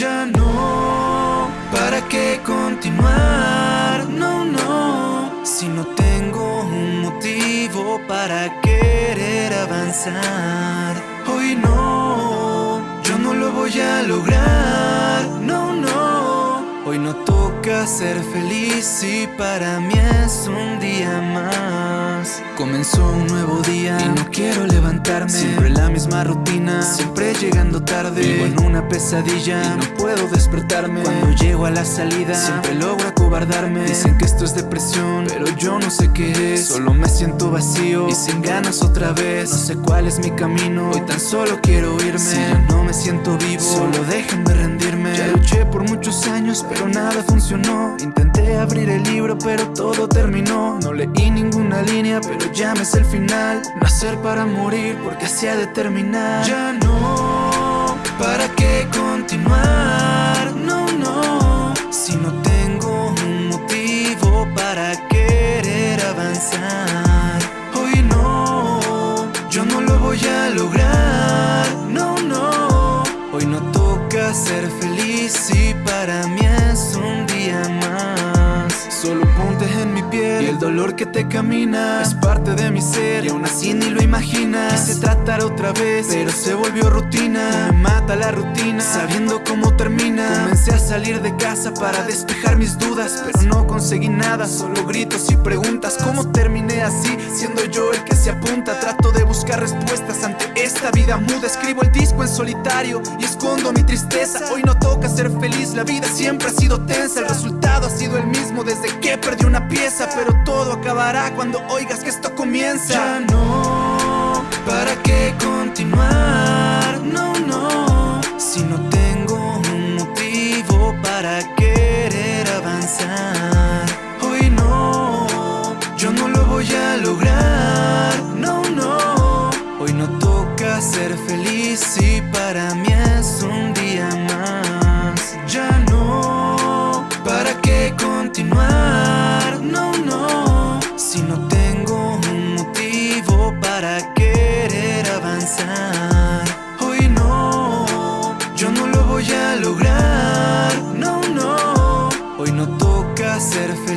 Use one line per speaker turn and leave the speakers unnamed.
ya no, ¿para qué continuar? No, no, si no tengo un motivo para querer avanzar. Hoy no, yo no lo voy a lograr, no, no. Hoy no toca ser feliz y para mí es un día más. Comenzó un nuevo día y no quiero levantarme. Siempre la misma rutina tarde. Vivo en una pesadilla. Y no puedo despertarme. Cuando llego a la salida, siempre logro acobardarme. Dicen que esto es depresión, pero yo no sé qué es. Solo me siento vacío y sin ganas otra vez. No sé cuál es mi camino, hoy tan solo quiero irme. Si no me siento vivo, solo déjenme rendirme. Ya luché por muchos años, pero nada funcionó. Intenté abrir el libro, pero todo terminó. No leí ninguna línea, pero ya me el final. Nacer para morir porque así ha de terminar. Ya no, ¿para qué continuar? No, no, si no tengo un motivo para querer avanzar. Hoy no, yo no lo voy a lograr. No, no, hoy no toca ser feliz y para mí piel. Y el dolor que te camina Es parte de mi ser. Y aún así ni lo imaginas. Quise tratar otra vez, pero se volvió rutina. Me mata la rutina, sabiendo cómo termina Comencé a salir de casa para despejar mis dudas Pero no conseguí nada, solo gritos y preguntas. ¿Cómo terminé así, siendo yo el que se apunta? Trato de buscar respuestas ante esta vida muda. Escribo el disco en solitario y escondo mi tristeza. Hoy no toca ser feliz, la vida siempre ha sido tensa. El resultado ha sido el mismo desde que perdí una pieza Pero todo acabará cuando oigas que esto comienza. Ya no, ¿para qué continuar? No, no, si no tengo un motivo para querer avanzar si no tengo un motivo para querer avanzar Hoy no, yo no lo voy a lograr No, no, hoy no toca ser feliz